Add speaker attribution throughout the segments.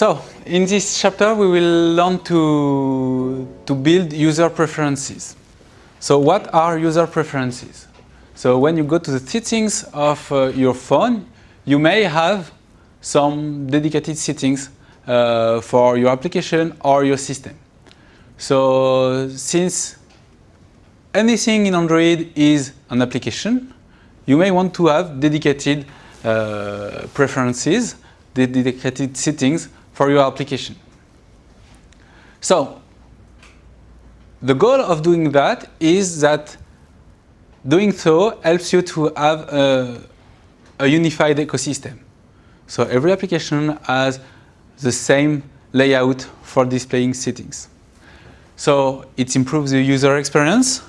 Speaker 1: So, in this chapter we will learn to, to build user preferences. So what are user preferences? So when you go to the settings of uh, your phone, you may have some dedicated settings uh, for your application or your system. So since anything in Android is an application, you may want to have dedicated uh, preferences, dedicated settings for your application. So the goal of doing that is that doing so helps you to have a, a unified ecosystem. So every application has the same layout for displaying settings. So it improves the user experience.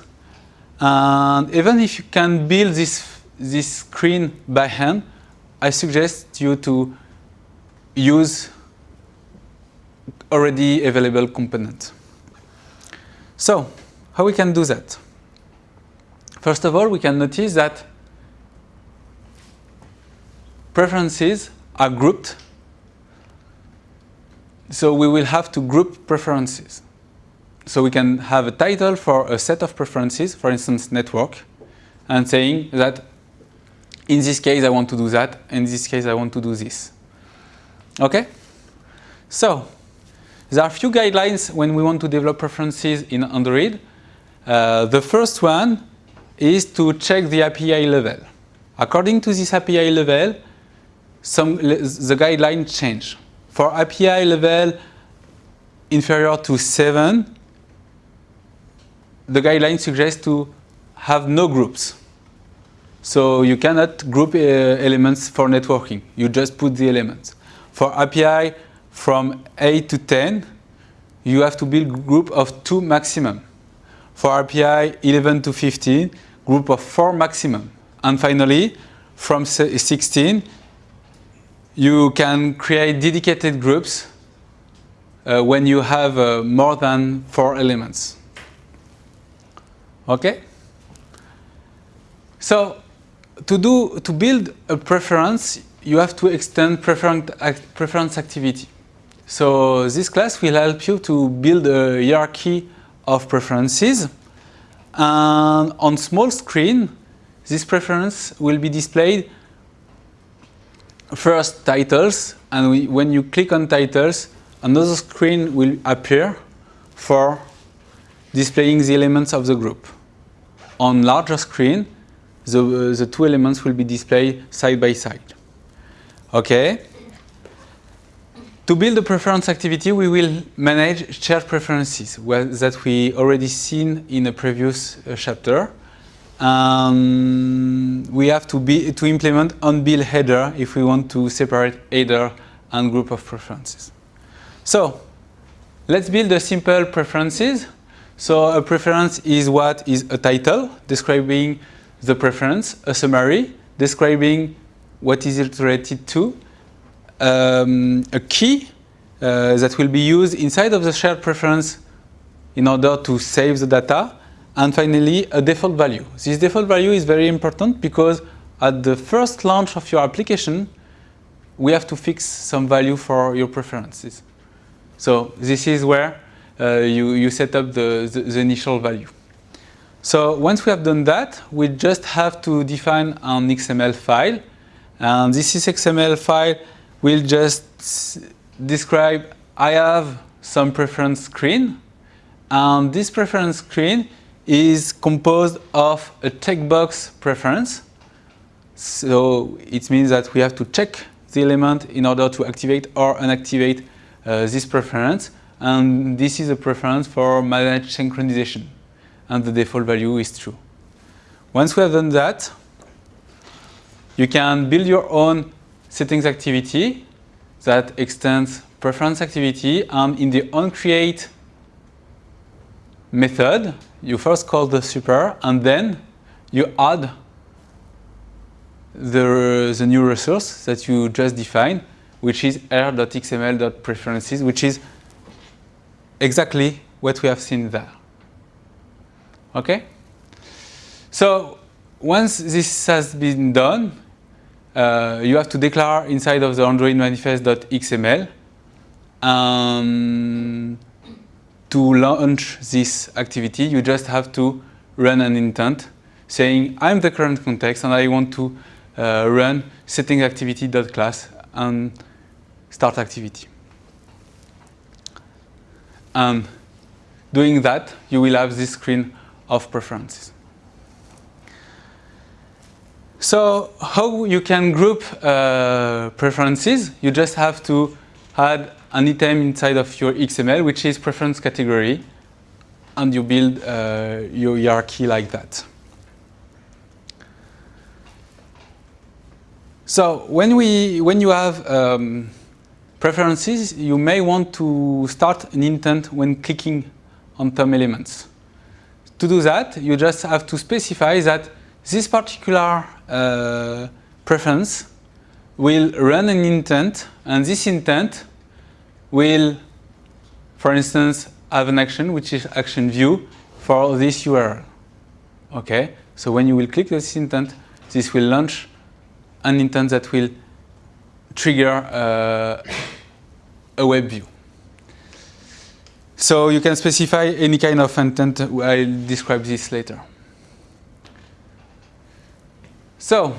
Speaker 1: And even if you can build this, this screen by hand, I suggest you to use already available component. So, how we can do that? First of all, we can notice that preferences are grouped. So we will have to group preferences. So we can have a title for a set of preferences, for instance, network, and saying that in this case I want to do that, in this case I want to do this. Okay? So, there are a few guidelines when we want to develop preferences in Android. Uh, the first one is to check the API level. According to this API level, some the guidelines change. For API level inferior to 7, the guideline suggests to have no groups. So you cannot group uh, elements for networking. You just put the elements. For API from 8 to 10, you have to build group of 2 maximum. For API 11 to 15, group of 4 maximum. And finally, from 16, you can create dedicated groups uh, when you have uh, more than 4 elements. Okay? So, to, do, to build a preference, you have to extend preference preference activity. So this class will help you to build a hierarchy of preferences. And on small screen, this preference will be displayed first titles. And we, when you click on titles, another screen will appear for displaying the elements of the group. On larger screen, the, the two elements will be displayed side by side. Okay? To build a preference activity, we will manage shared preferences that we already seen in a previous uh, chapter. Um, we have to, be, to implement on-build header if we want to separate header and group of preferences. So, let's build a simple preferences. So a preference is what is a title describing the preference, a summary describing what is it related to, um, a key uh, that will be used inside of the shared preference in order to save the data. And finally, a default value. This default value is very important because at the first launch of your application, we have to fix some value for your preferences. So this is where uh, you, you set up the, the, the, initial value. So once we have done that, we just have to define an XML file. And this is XML file will just describe I have some preference screen and this preference screen is composed of a checkbox preference. So it means that we have to check the element in order to activate or unactivate uh, this preference. And this is a preference for managed synchronization. And the default value is true. Once we have done that, you can build your own settings activity that extends preference activity and in the onCreate method, you first call the super and then you add the, the new resource that you just defined, which is r.xml.preferences, which is exactly what we have seen there. Okay? So once this has been done, uh, you have to declare inside of the Android manifest.xml And to launch this activity, you just have to run an intent saying, I'm the current context and I want to uh, run setting activity.class and start activity. And doing that, you will have this screen of preferences. So how you can group uh, preferences? You just have to add an item inside of your XML, which is preference category, and you build uh, your hierarchy like that. So when, we, when you have um, preferences, you may want to start an intent when clicking on some elements. To do that, you just have to specify that this particular uh, preference will run an intent, and this intent will, for instance, have an action, which is action view for this URL. Okay, so when you will click this intent, this will launch an intent that will trigger uh, a web view. So you can specify any kind of intent. I'll describe this later. So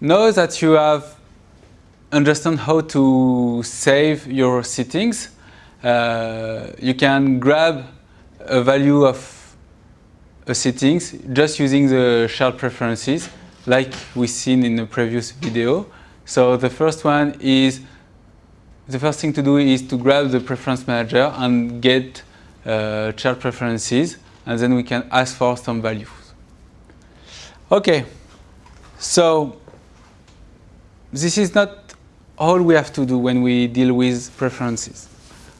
Speaker 1: now that you have understand how to save your settings, uh, you can grab a value of a settings just using the shared preferences like we seen in the previous video. So the first one is, the first thing to do is to grab the preference manager and get uh, shared preferences and then we can ask for some values. Okay, so this is not all we have to do when we deal with preferences.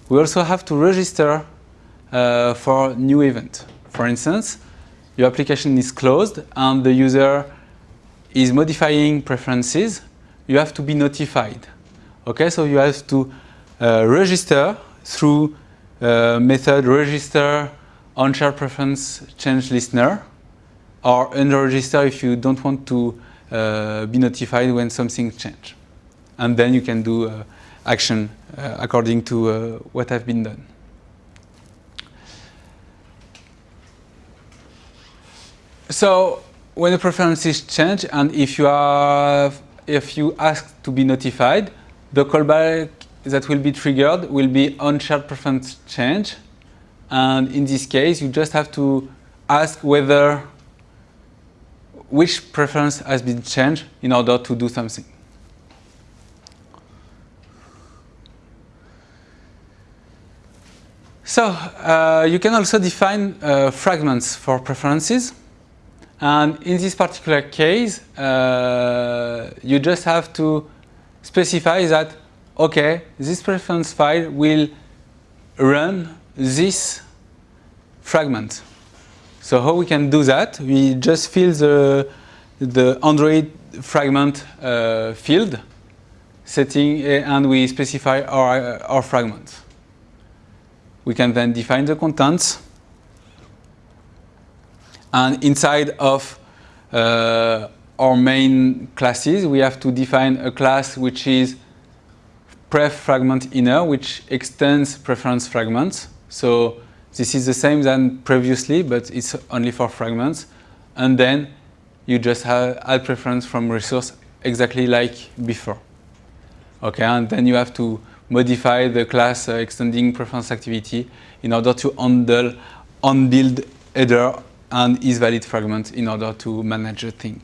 Speaker 1: We also have to register uh, for new event. For instance, your application is closed and the user is modifying preferences, you have to be notified. Okay, so you have to uh, register through uh, method register on share preference change listener or unregister if you don't want to be notified when something changes and then you can do uh, action uh, according to uh, what have been done. So when the preferences change and if you have if you ask to be notified, the callback that will be triggered will be on shared preference change. And in this case, you just have to ask whether which preference has been changed in order to do something. So uh, you can also define uh, fragments for preferences. And in this particular case, uh, you just have to specify that, okay, this preference file will run this fragment. So how we can do that? We just fill the, the Android fragment uh, field setting and we specify our, our fragment. We can then define the contents. And inside of uh, our main classes, we have to define a class which is pref fragment inner, which extends preference fragments. So this is the same than previously, but it's only for fragments. And then you just have add preference from resource exactly like before. Okay, and then you have to modify the class uh, extending preference activity in order to handle on-build header and isValid fragment in order to manage the thing.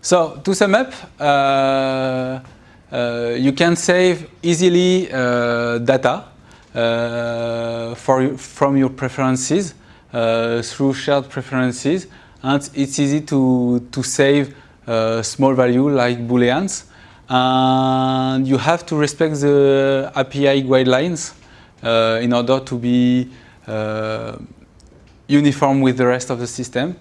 Speaker 1: So to sum up, uh, uh, you can save easily uh, data for, from your preferences uh, through shared preferences and it's easy to, to save small value like booleans and you have to respect the API guidelines uh, in order to be uh, uniform with the rest of the system.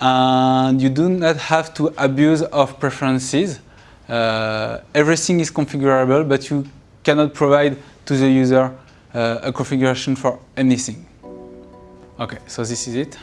Speaker 1: And you do not have to abuse of preferences. Uh, everything is configurable, but you cannot provide to the user uh, Uh, a configuration for anything. Okay, so this is it.